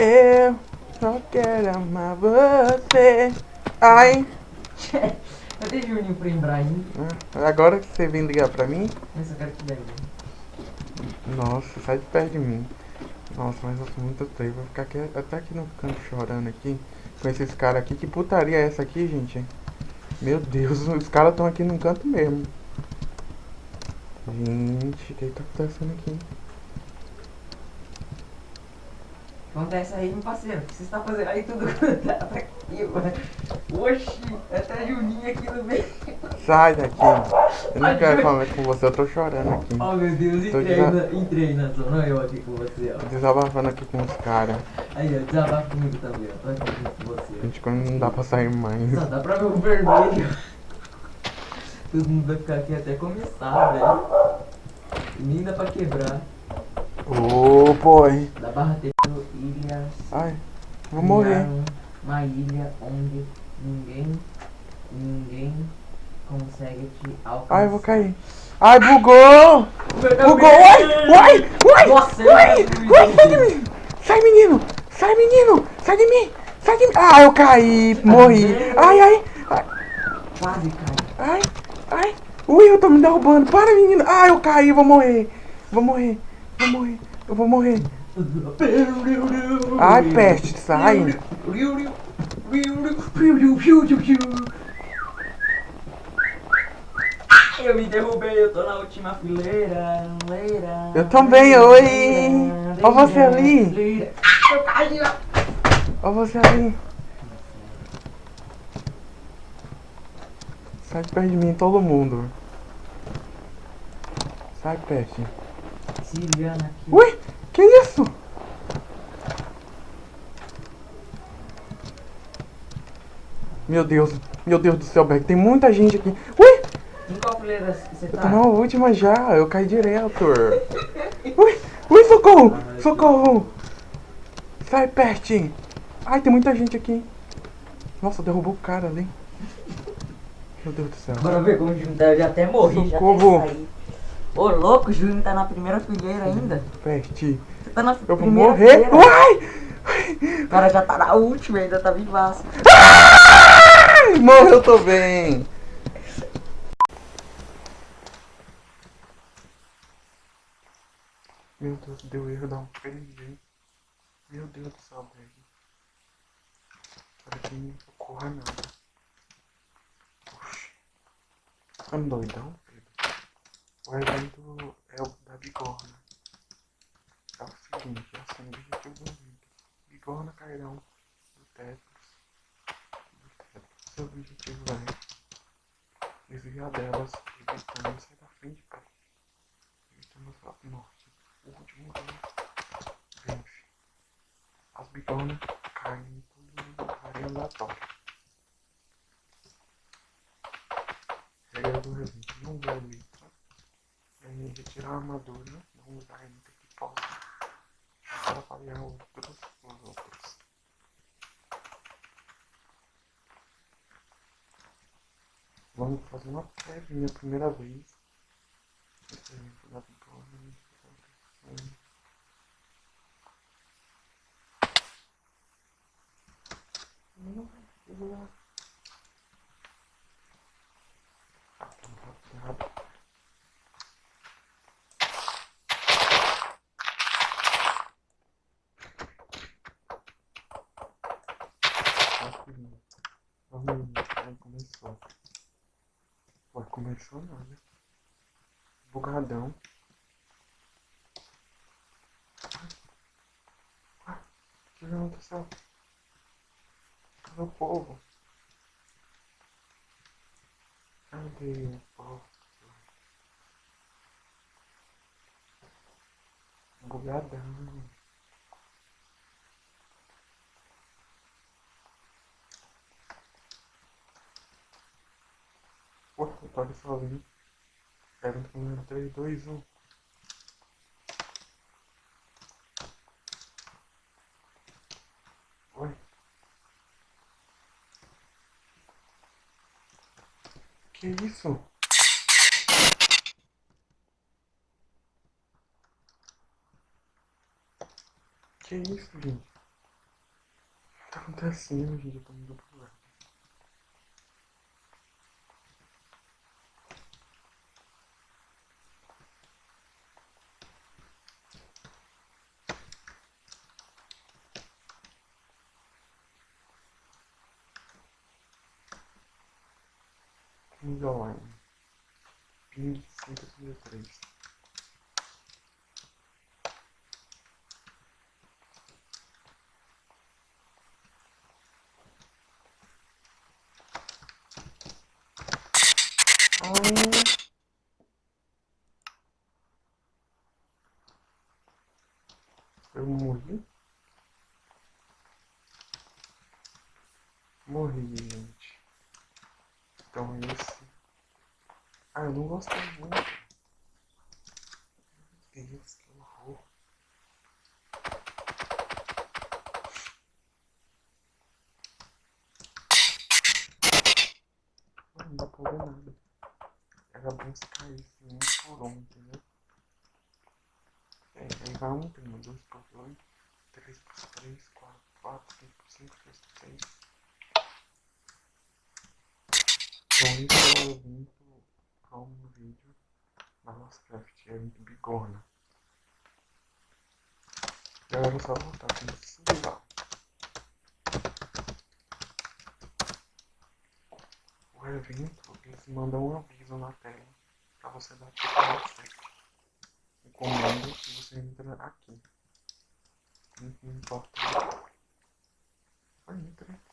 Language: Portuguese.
Eu só quero amar você. Ai. Cadê Juninho pra Ibrahim? Agora que você vem ligar pra mim? Mas eu quero dar. Nossa, sai de perto de mim. Nossa, mas eu sou muito triste. Vou ficar aqui, até aqui no canto chorando aqui. Com esses caras aqui. Que putaria é essa aqui, gente? Meu Deus, os caras estão aqui no canto mesmo. Gente, o que tá acontecendo aqui? Acontece aí, meu parceiro. O que você está fazendo aí tudo tá aqui, mano? Oxi, até Juninho aqui no meio. Sai daqui. Eu não quero falar com você, eu tô chorando aqui. Oh meu Deus, Tô entrei, desa- na, entrei na zona, eu aqui com você, ó. Desabafando aqui com os caras. Aí, ó, desabafa comigo também, ó. Tô aqui com você. Gente, quando não dá pra sair mais. Só dá pra ver o vermelho. Todo mundo vai ficar aqui até começar, velho. E nem dá pra quebrar. Ô, boy. Da Barra ilhas. Ai, vou morrer. Uma ilha onde ninguém, ninguém consegue te alcançar. Ai, eu vou cair. Ai, bugou! Bugou! Uai! Uai! Uai! Nossa, Uai! eu- Uai, sai de mim! Sai, menino! Sai, menino! Sai de mim! Sai de mim! Ah, eu caí! Morri! Ai, ai! Ai! Quase cai. Ai! Ai! Ui, eu tô me derrubando! Para, menino! Ai, eu caí! Vou morrer! Vou morrer! Vou morrer! Eu vou morrer! Ai, peste! Sai! Eu me derrubei, eu tô na última fileira, leira. Eu também, oi. Ó você ali. leira. Eu caí, ó. Ó você ali! Sai de perto de mim, todo mundo! Sai, peste! Ciliana aqui. Ui! Que isso? Meu Deus, meu Deus do céu, Beck, tem muita gente aqui. Ui! Em qual fileira você Eu tá? tô na última já, eu caí direto. Ui! Ui, socorro! Socorro! Sai, peste! Ai, tem muita gente aqui. Nossa, derrubou o cara ali. Meu Deus do céu. Bora ver como. Eu já até morri, Socorro. já até saí. Ô, louco, o Júnior tá na primeira fileira ainda. Peste. Você tá na Eu vou morrer. fileira. Uai! O cara já tá na última, ainda tá vivaço. Ai, morreu também. Meu Deus, deu erro, dá um perdi. Meu Deus do céu, velho. Para que não ocorra nada. Oxi. Tá um doidão? O evento é o da bigorna. É o seguinte, é assim, o objetivo do evento. Bigorna cairão do Tetris. Do Tetris. Seu objetivo é desviar delas, evitando sair da frente, cara. Evitando a morte. O último rei vence. As bigornas caem em todo lugar aleatório. Regra do evento, não usar É, retirar a armadura, não usar item que possa atrapalhar outros, os outros. Vamos fazer uma prévia, minha primeira vez. Hum. Não, Rapidinho. Começou. Ué, começou nada. Bugadão. Ué, o que aconteceu? Cadê o povo? Cadê o povo? Bugadão. Ali sozinho. Pergunta comigo 3, 2, 1. Oi. Que isso? Que isso, gente? que tá acontecendo, gente? Eu tô muito problema. Ping online. Ping 533. Ai. Eu morri? Morri. Então esse. Ah, eu não gostei muito. Meu Deus, que horror. Não dá pra ver nada. Era bom se caísse um por um, entendeu? É, aí vai um primo, dois por dois, três por três, quatro, quatro, cinco por cinco, por seis. Então isso é o evento para um vídeo na nossa craft, é muito bigorna. Galera, é só voltar com isso lá. O evento, eles mandam um aviso na tela para você dar tipo acesso. O comando que você entra aqui. Não importa. Ai, entrei.